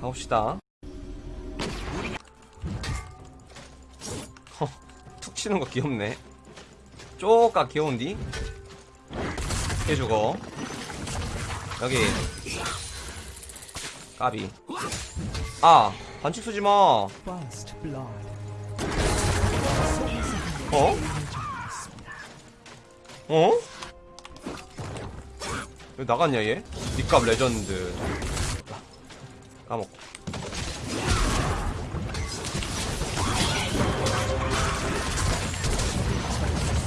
가봅시다. 허, 툭 치는 거 귀엽네. 쪼까 귀여운디? 해주고. 여기. 까비. 아, 반칙 쓰지 마. First blood. 어? 어? 왜 나갔냐 얘? 니값 레전드 까먹고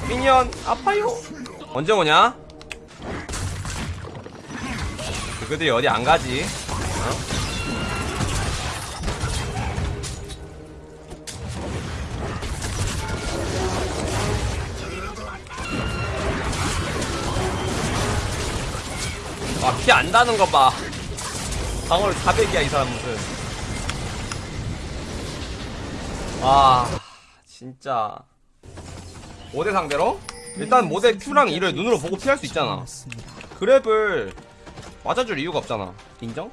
미니언 아파요 언제 오냐? 그들이 어디 안 가지 어? 아, 피 안 다는 거 봐. 방어를 400이야, 이 사람 무슨. 아, 진짜. 모대 상대로? 일단 모대 Q랑 E를 눈으로 보고 피할 수 있잖아. 그랩을 맞아줄 이유가 없잖아. 인정?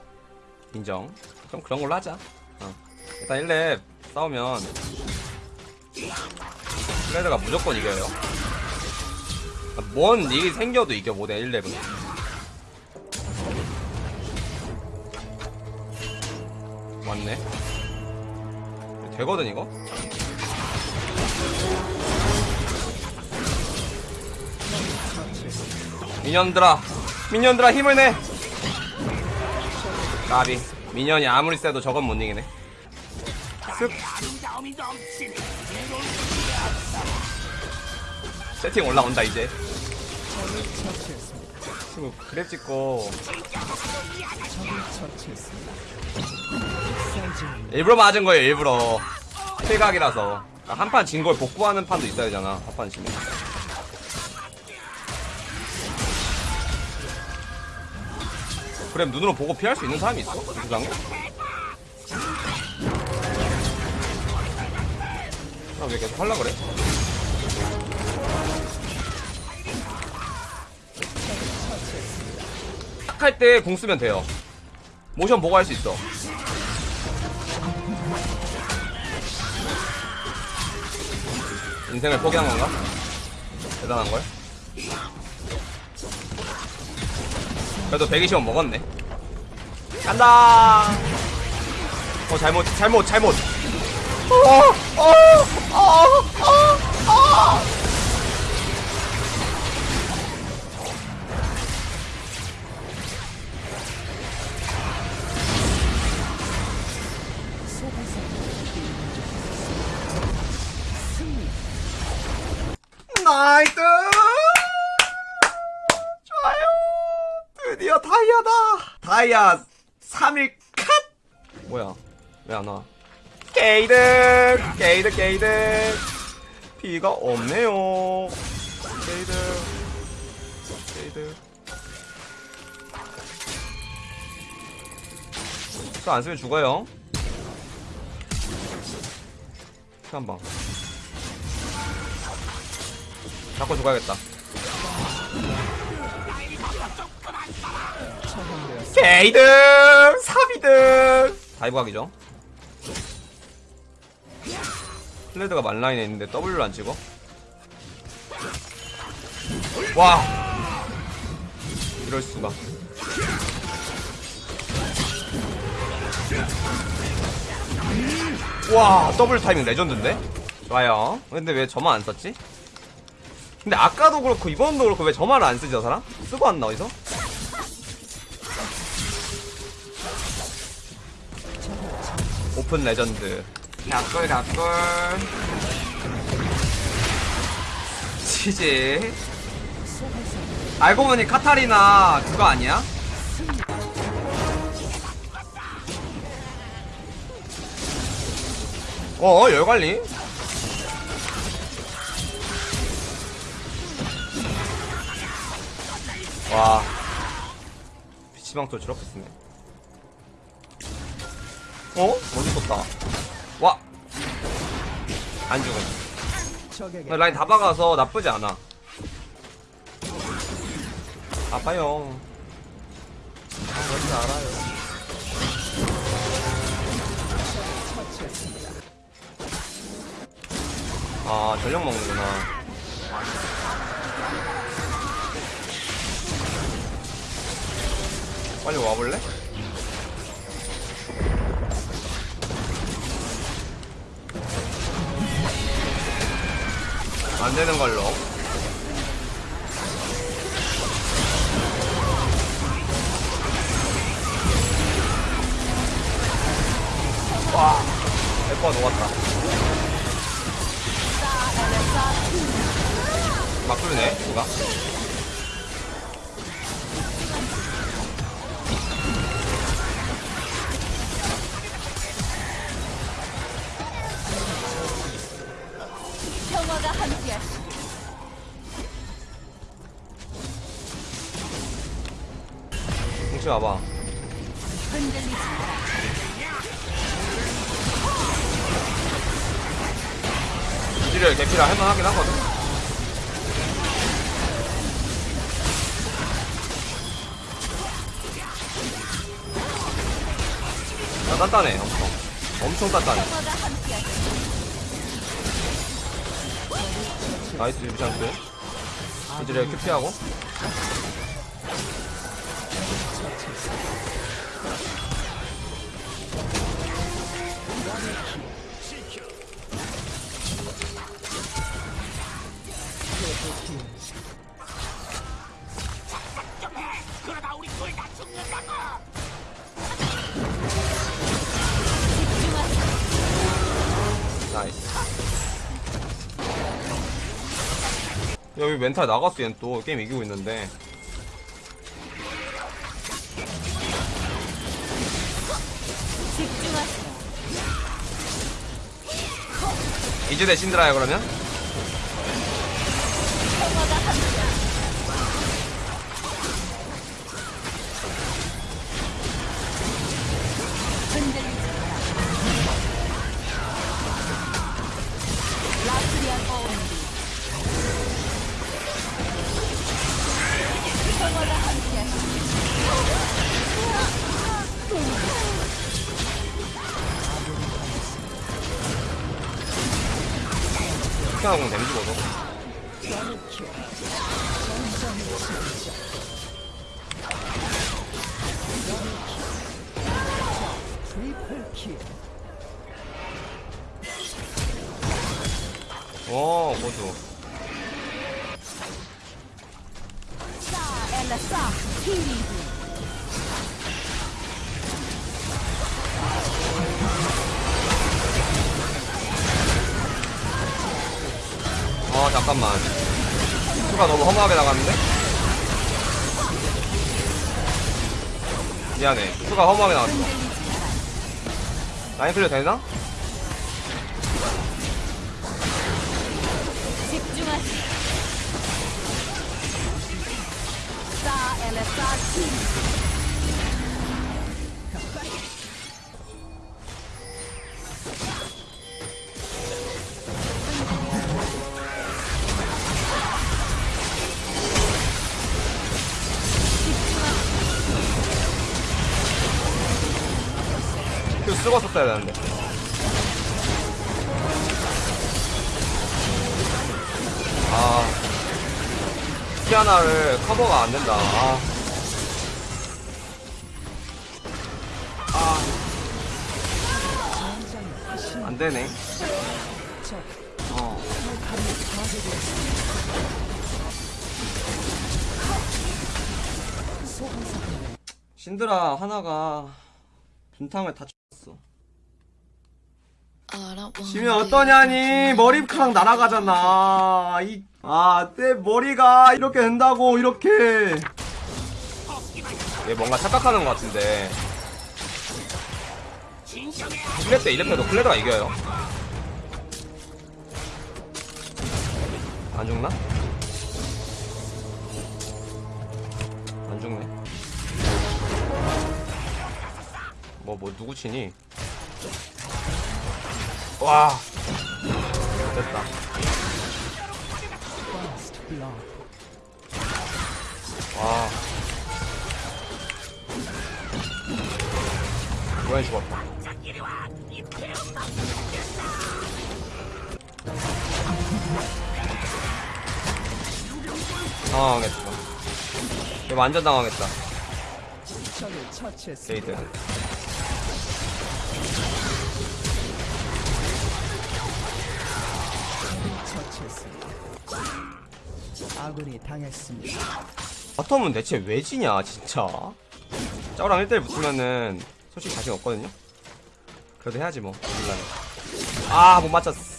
인정. 그럼 그런 걸로 하자. 어. 일단 1렙 싸우면 플레드가 무조건 이겨요. 아, 뭔 일이 생겨도 이겨 모대 1렙은. 맞네. 되거든 이거? 미년들아 미년들아 힘을 내 까비 미년이 아무리 세도 저건 못 이기네 쓱 세팅 올라온다 이제. 친구 그랩 찍고 일부러 맞은 거예요 일부러 필각이라서 한 판 진 걸 복구하는 판도 있어야 되잖아 한 판 지면 그럼 눈으로 보고 피할 수 있는 사람이 있어? 이 세상에? 아, 왜 계속 하려 그래? 딱할때공 쓰면 돼요. 모션 보고 할 수 있어. 인생을 포기한 건가? 대단한 걸. 그래도 120원 먹었네. 간다. 어 잘못 잘못 잘못. 어, 어, 어, 어, 어. 다이아 3일 컷. 뭐야? 왜 안 와? 게이드, 게이드, 게이드. 피가 없네요. 게이드, 게이드. 안 쓰면 죽어요. 한 방. 잡고 죽어야겠다. 게이드 3위등. 다이브 각이죠 플레드가 만라인에 있는데 W를 안 찍어? 와. 이럴 수가. 와 더블 타이밍 레전드인데? 좋아요. 근데 왜 저만 안 썼지? 근데 아까도 그렇고 이번도 그렇고 왜 저만을 안 쓰지 저 사람? 쓰고 왔나 어디서? 오픈 레전드. 닭골 닭골 치지 알고 보니 카타리나 그거 아니야? 어 열관리. 와. 피치방토 저렇게 쓰네 어? 멋있었다. 와! 안 죽었어 라인 다 박아서 나쁘지 않아 아파요 아, 뭔지 알아요 아 전력 먹는구나 빨리 와볼래? 안 되는 걸로. 와 에코가 녹았다. 막 뚫네 누가 홍치 와봐. 이지를 개피라 할만하긴 하거든 야 단단해 엄청 엄청 단단해. 나이스 유비찬스 이지를 큐피하고 여기 멘탈 나갔어 얘는 또. 게임 이기고 있는데 이제 대 신드라야 그러면? 피하고 데미지 먹어. 오 고수 사 엘라 사히 잠깐만 수가 너무 허무하게 나갔는데? 미안해 수가 허무하게 나갔어. 라인 클리어 되나? 집중하시. 사 썼어야 되는데 아 키아나를 커버가 안 된다 아. 아. 안 되네 어. 신드라 하나가 분탕을 다. 지면 어떠냐니 머리카락 날아가잖아. 이, 아, 내 머리가 이렇게 된다고 이렇게. 얘 뭔가 착각하는 것 같은데. 클레 때 이래봬도 클레드가 이겨요. 안 죽나? 안 죽네. 뭐, 뭐, 누구 치니? 와. 됐다. 와. 고양이 죽었다. 당황하겠다. 완전 당황했다. 제이드. 처치했습니다. 아군이 당했습니다. 바텀은 대체 왜 지냐, 진짜. 짜오랑 1대1 붙으면은 솔직히 자신 없거든요? 그래도 해야지 뭐. 아, 못 맞췄어.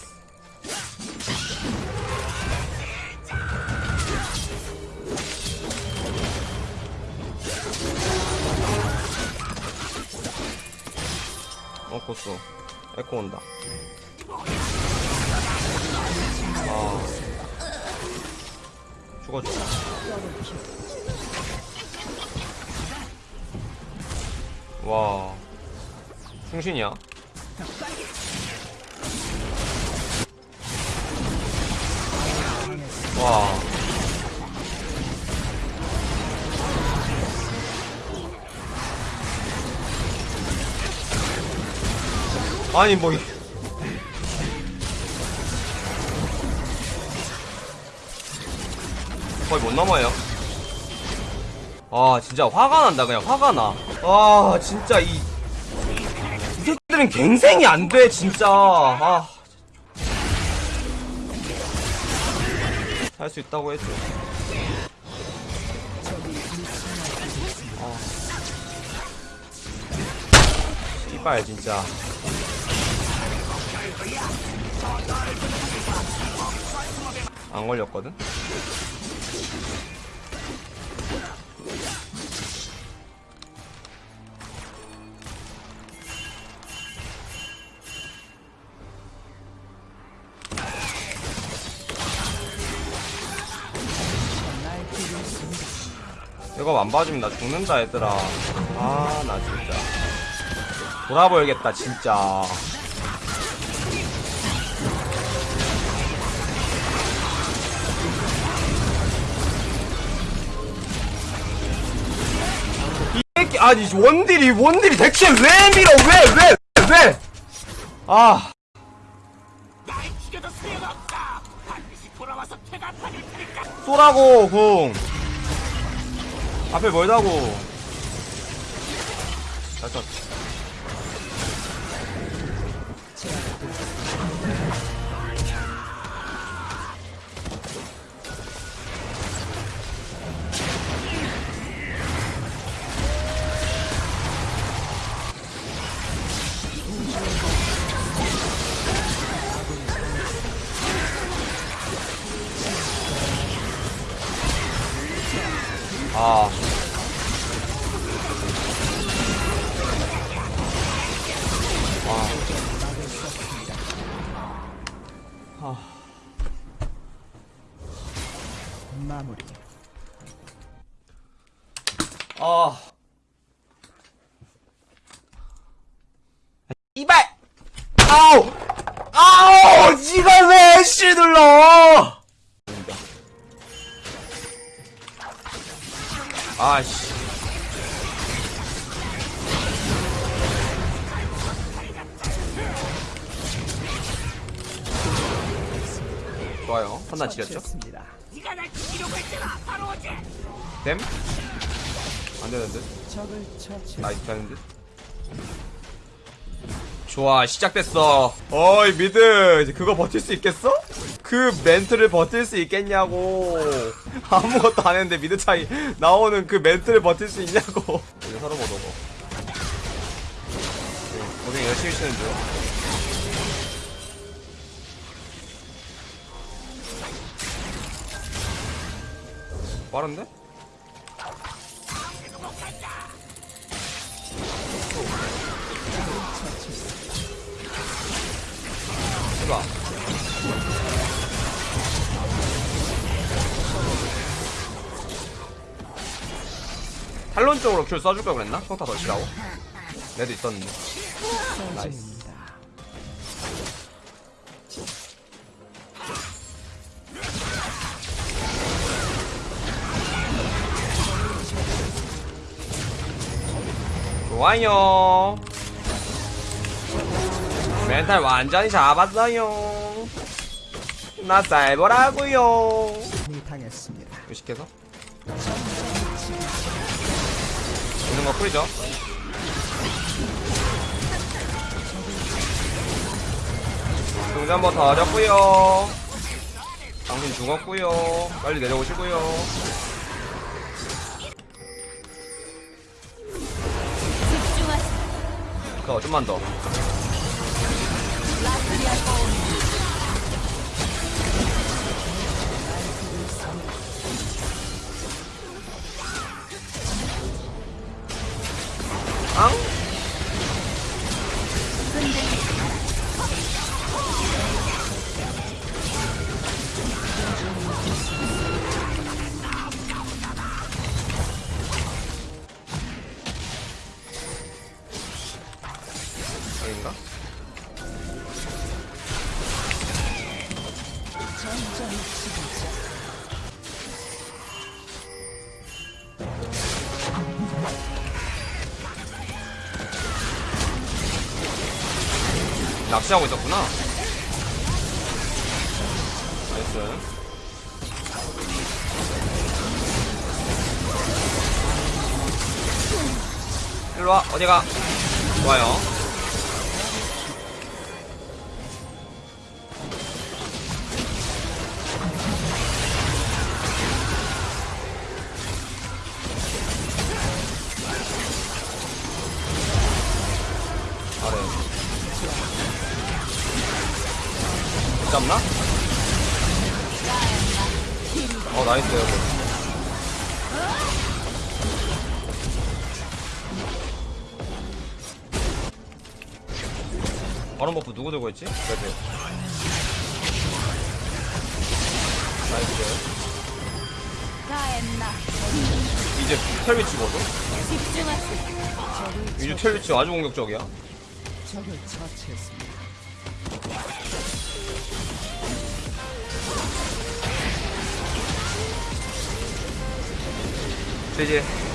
어, 고쏘. 에코 온다. 아. 죽어줘. 와 충신이야 와 아니 뭐 거의 못 넘어요. 아 진짜 화가 난다 그냥 화가 나아 진짜 이, 이 새끼들은 갱생이 안 돼 진짜. 아. 할수 있다고 했죠 아. 이빨 진짜. 안 걸렸거든 이거 안 봐주면 나 죽는다 얘들아. 아 나 진짜. 돌아버리겠다 진짜. 이 새끼 아니 원딜이 원딜이 대체 왜 밀어? 왜 왜 왜, 아. 쏘라고 궁 앞에 멀다고 잘 쳤. 좋아요. 판단 지렸죠? 처치했습니다. 됨? 안 되는 듯? 적을 처치. nice 되는 듯? 좋아 시작됐어 어이 mid 이제 그거 버틸 수 있겠어? 그 멘트를 버틸 수 있겠냐고 아무것도 안 했는데 mid 차이 나오는 그 멘트를 버틸 수 있냐고 이제 서로 못 오고 고생 열심히 치는 중 빠른데? 해봐. 탈론 쪽으로 큐 써줄 걸 그랬나? 평타 더 치라고? 내도 있었는데. 나이스. 좋아요. 멘탈 완전히 잡았어요. 나이 당했습니다. 의식해서 있는 거 뿌리죠 동전 한번 더 어렵고요 당신 죽었고요 빨리 내려오시고요 더 좀만 더 낚시하고 있었구나. 나이스. 일로와 어디가? 좋아요 잡나? 어 nice 여러분 바론 buff 누구 들고 있지? 그래도 nice 이제 텔 위치 보소 집중하세요. 이제 텔 위치 아주 공격적이야 적을 처치했습니다. 되지